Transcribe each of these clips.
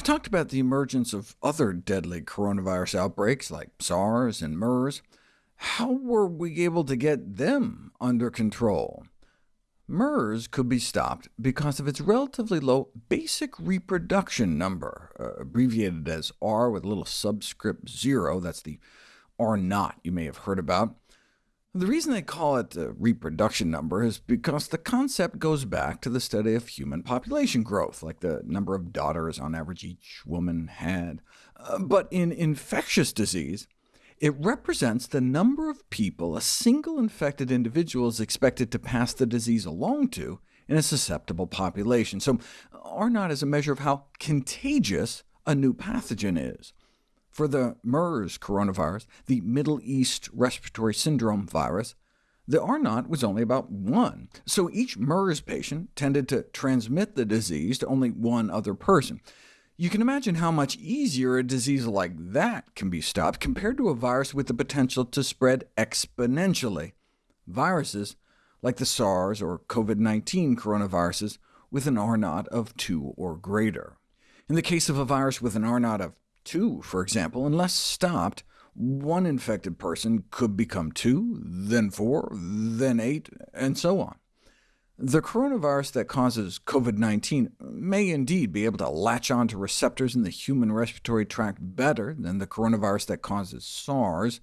I've talked about the emergence of other deadly coronavirus outbreaks like SARS and MERS. How were we able to get them under control? MERS could be stopped because of its relatively low basic reproduction number, uh, abbreviated as R with a little subscript 0. That's the R naught you may have heard about. The reason they call it the reproduction number is because the concept goes back to the study of human population growth, like the number of daughters on average each woman had. Uh, but in infectious disease, it represents the number of people a single infected individual is expected to pass the disease along to in a susceptible population. So R naught is a measure of how contagious a new pathogen is. For the MERS coronavirus, the Middle East Respiratory Syndrome virus, the R naught was only about 1, so each MERS patient tended to transmit the disease to only one other person. You can imagine how much easier a disease like that can be stopped compared to a virus with the potential to spread exponentially. Viruses like the SARS or COVID-19 coronaviruses with an R naught of 2 or greater. In the case of a virus with an R naught of 2, for example, unless stopped, one infected person could become 2, then 4, then 8, and so on. The coronavirus that causes COVID-19 may indeed be able to latch on to receptors in the human respiratory tract better than the coronavirus that causes SARS,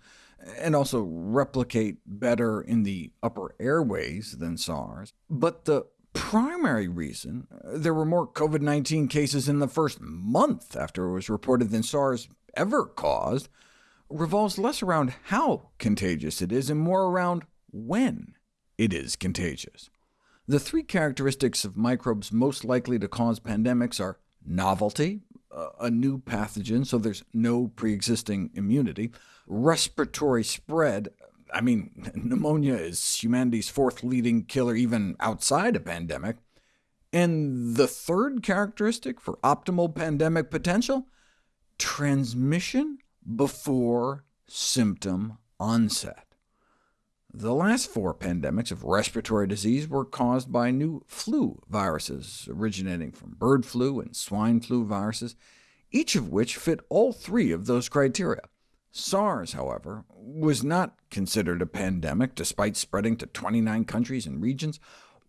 and also replicate better in the upper airways than SARS. But the primary reason uh, there were more COVID-19 cases in the first month after it was reported than SARS ever caused revolves less around how contagious it is, and more around when it is contagious. The three characteristics of microbes most likely to cause pandemics are novelty, uh, a new pathogen, so there's no pre-existing immunity, respiratory spread, I mean, pneumonia is humanity's fourth leading killer even outside a pandemic. And the third characteristic for optimal pandemic potential? Transmission before symptom onset. The last four pandemics of respiratory disease were caused by new flu viruses, originating from bird flu and swine flu viruses, each of which fit all three of those criteria. SARS, however, was not considered a pandemic, despite spreading to 29 countries and regions.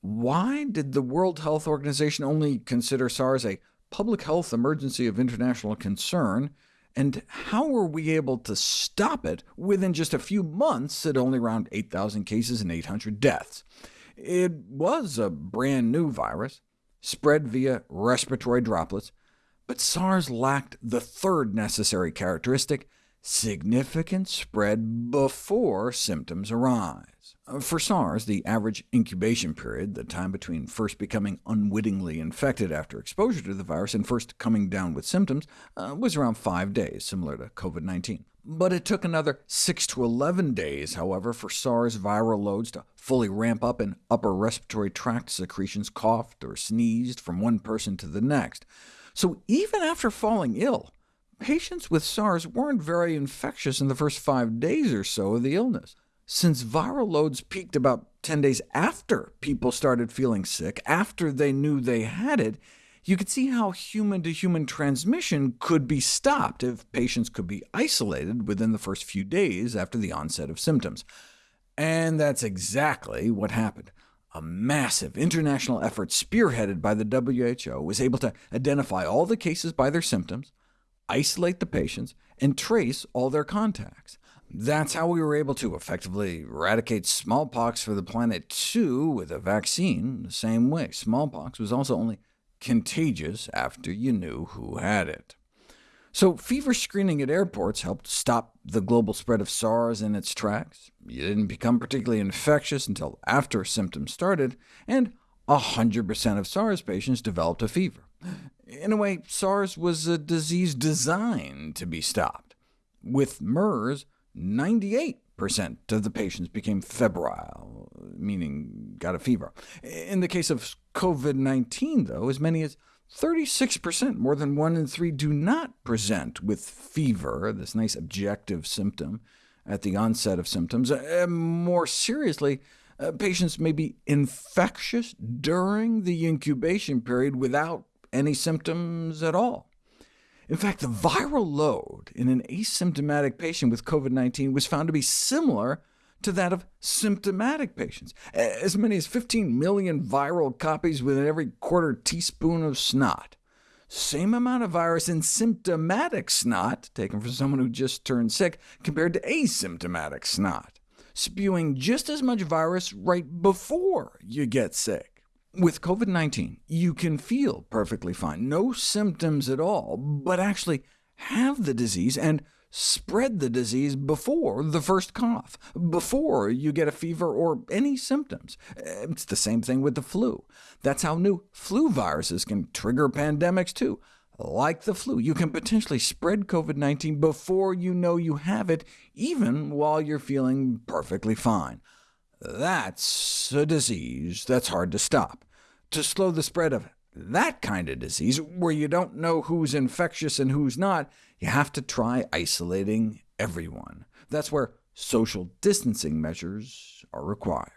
Why did the World Health Organization only consider SARS a public health emergency of international concern, and how were we able to stop it within just a few months at only around 8,000 cases and 800 deaths? It was a brand new virus, spread via respiratory droplets, but SARS lacked the third necessary characteristic, significant spread before symptoms arise. Uh, for SARS, the average incubation period, the time between first becoming unwittingly infected after exposure to the virus and first coming down with symptoms, uh, was around five days, similar to COVID-19. But it took another 6 to 11 days, however, for SARS viral loads to fully ramp up in upper respiratory tract secretions coughed or sneezed from one person to the next. So even after falling ill, Patients with SARS weren't very infectious in the first five days or so of the illness. Since viral loads peaked about 10 days after people started feeling sick, after they knew they had it, you could see how human-to-human -human transmission could be stopped if patients could be isolated within the first few days after the onset of symptoms. And that's exactly what happened. A massive international effort spearheaded by the WHO was able to identify all the cases by their symptoms, isolate the patients, and trace all their contacts. That's how we were able to effectively eradicate smallpox for the planet too with a vaccine the same way. Smallpox was also only contagious after you knew who had it. So fever screening at airports helped stop the global spread of SARS in its tracks. You didn't become particularly infectious until after symptoms started, and 100% of SARS patients developed a fever. In a way, SARS was a disease designed to be stopped. With MERS, 98% of the patients became febrile, meaning got a fever. In the case of COVID-19, though, as many as 36%, more than one in three, do not present with fever, this nice objective symptom, at the onset of symptoms. More seriously, uh, patients may be infectious during the incubation period without any symptoms at all. In fact, the viral load in an asymptomatic patient with COVID-19 was found to be similar to that of symptomatic patients, as many as 15 million viral copies within every quarter teaspoon of snot. Same amount of virus in symptomatic snot, taken from someone who just turned sick, compared to asymptomatic snot, spewing just as much virus right before you get sick. With COVID-19, you can feel perfectly fine, no symptoms at all, but actually have the disease and spread the disease before the first cough, before you get a fever or any symptoms. It's the same thing with the flu. That's how new flu viruses can trigger pandemics too. Like the flu, you can potentially spread COVID-19 before you know you have it, even while you're feeling perfectly fine. That's a disease that's hard to stop. To slow the spread of that kind of disease, where you don't know who's infectious and who's not, you have to try isolating everyone. That's where social distancing measures are required.